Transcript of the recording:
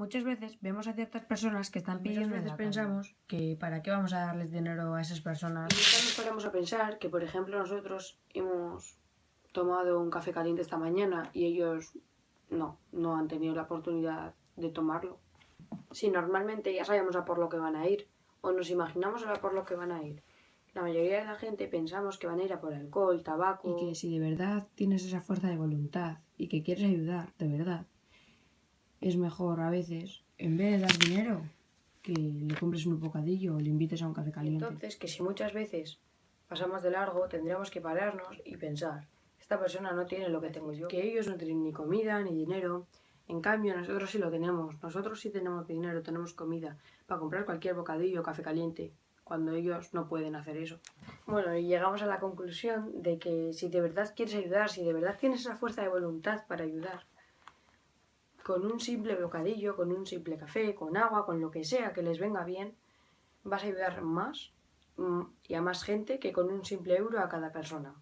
Muchas veces vemos a ciertas personas que están Muchas pidiendo en veces pensamos que para qué vamos a darles dinero a esas personas. Y nos paramos a pensar que, por ejemplo, nosotros hemos tomado un café caliente esta mañana y ellos no, no han tenido la oportunidad de tomarlo. Si normalmente ya sabemos a por lo que van a ir, o nos imaginamos a por lo que van a ir, la mayoría de la gente pensamos que van a ir a por alcohol, tabaco... Y que si de verdad tienes esa fuerza de voluntad y que quieres ayudar, de verdad, es mejor a veces, en vez de dar dinero, que le compres un bocadillo o le invites a un café caliente. Entonces, que si muchas veces pasamos de largo, tendríamos que pararnos y pensar, esta persona no tiene lo que tengo yo, que ellos no tienen ni comida ni dinero, en cambio nosotros sí lo tenemos, nosotros sí tenemos dinero, tenemos comida para comprar cualquier bocadillo o café caliente, cuando ellos no pueden hacer eso. Bueno, y llegamos a la conclusión de que si de verdad quieres ayudar, si de verdad tienes esa fuerza de voluntad para ayudar, con un simple bocadillo, con un simple café, con agua, con lo que sea que les venga bien, vas a ayudar más mm, y a más gente que con un simple euro a cada persona.